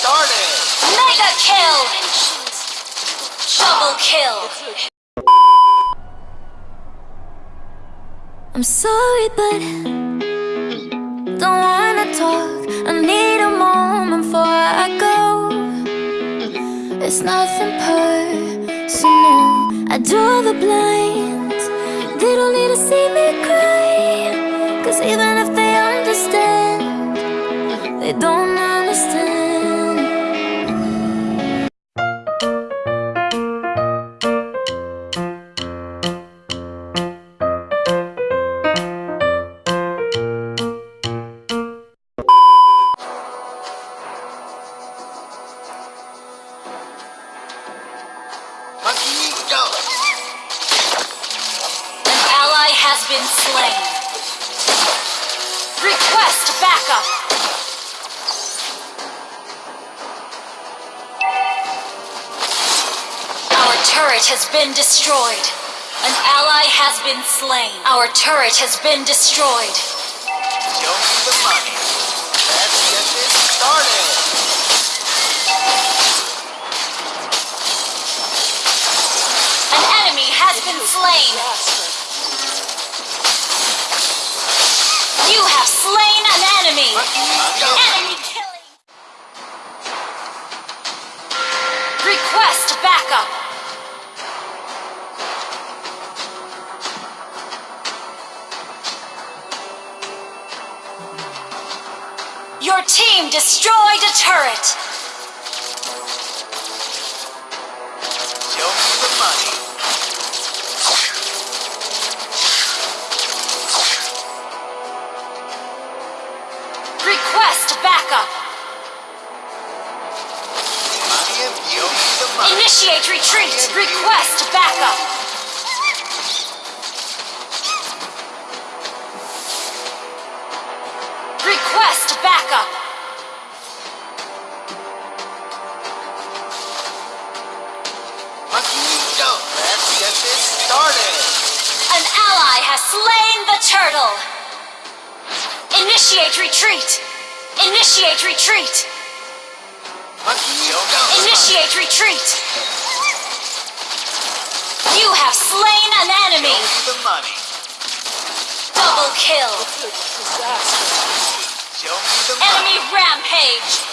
started. Mega kill! Double kill! I'm sorry, but don't wanna talk. I need a moment before I go. It's nothing personal. I draw the blinds. They don't need to see me cry. Cause even if turret has been destroyed. An ally has been slain. Our turret has been destroyed. Show me the money. Let's get this started. An enemy has been slain. Team destroyed a turret. Show me the money. Request backup. Money and show me the money. Initiate retreat. Request Initiate retreat. Initiate retreat. Initiate retreat. You have slain an enemy. Double kill. Enemy rampage.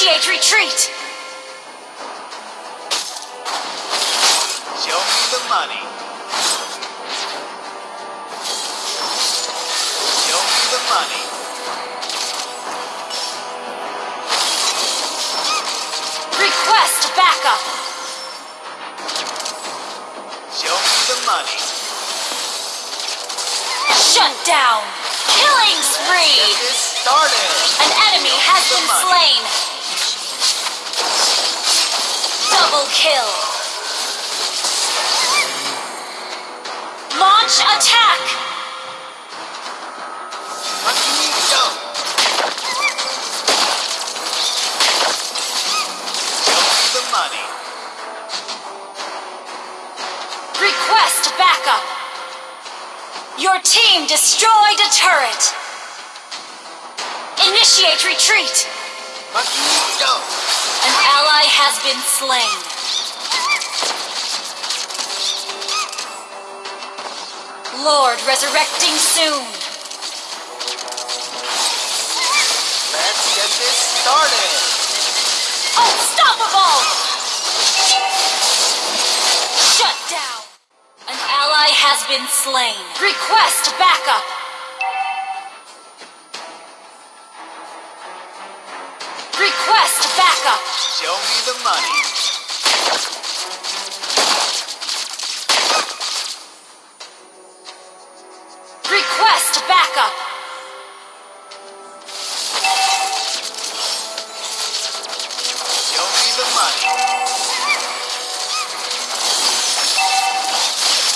Initiate retreat. Show me the money. Show me the money. Request backup. Show me the money. Shut down. Killing spree. Get this started. An enemy has been slain. Double kill. Launch attack. The money. Request backup. Your team destroyed a turret. Initiate retreat. Monkey, go. An ally has been slain. Lord resurrecting soon. Let's get this started. Unstoppable! Shut down. An ally has been slain. Request backup. Request backup. Show me the money. Request backup. Show me the money.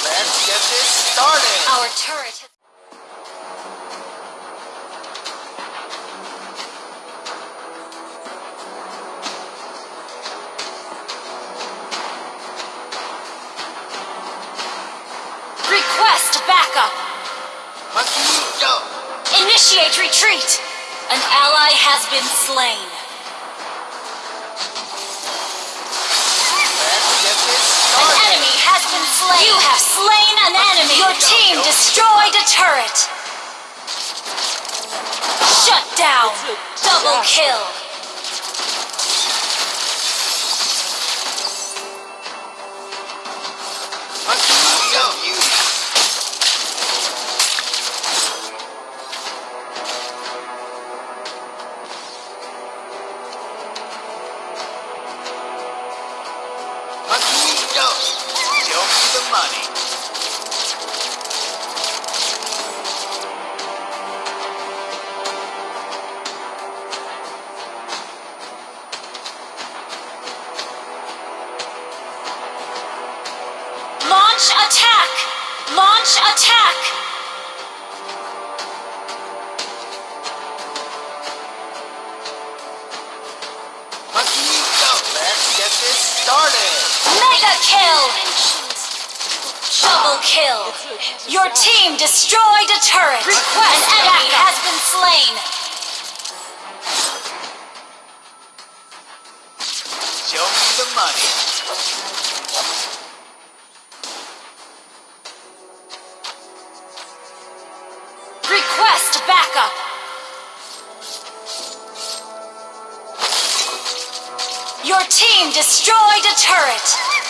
Let's get this started. Our turret Request backup! Magneto! Initiate retreat! An ally has been slain. An enemy has been slain. You have slain an enemy. Your team destroyed a turret. Shut down. Double kill. The money. Launch attack. Launch attack. Let's get this started. Mega kill. Double kill. Your team destroyed a turret. An enemy has been slain. Show me the money. Request backup. Your team destroyed a turret.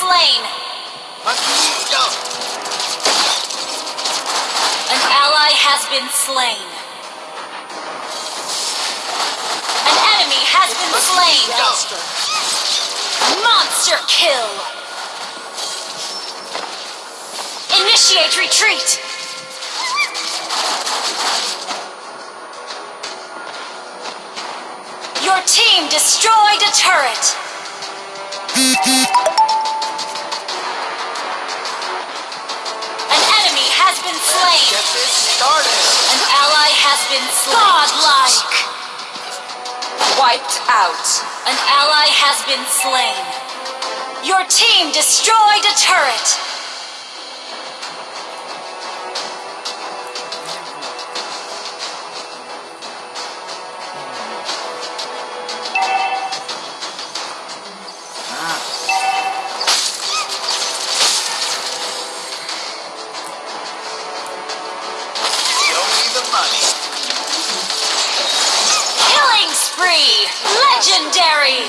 Slain. An ally has been slain. An enemy has been slain. Monster kill. Initiate retreat. Your team destroyed a turret. This started. An ally has been slain. Godlike. Wiped out. An ally has been slain. Your team destroyed a turret. Spree. Legendary.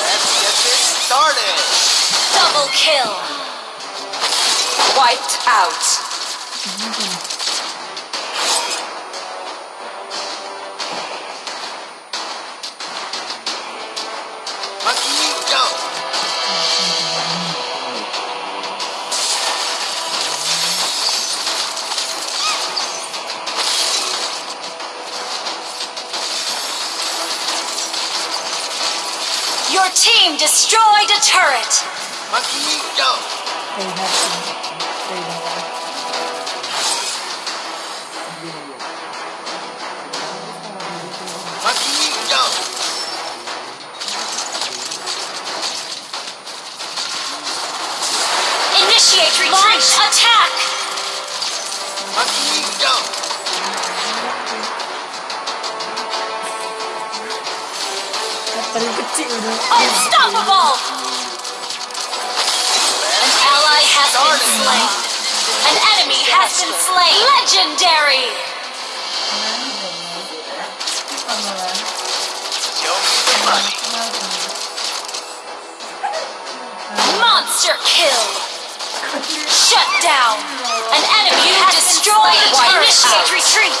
Let's get this started. Double kill. Wiped out. Destroyed a turret. Magneto! They Unstoppable. An ally has been slain. An enemy has been slain. Legendary. Show me the money. Monster kill. Shut down. An enemy has destroyed a turret. Initiate retreat.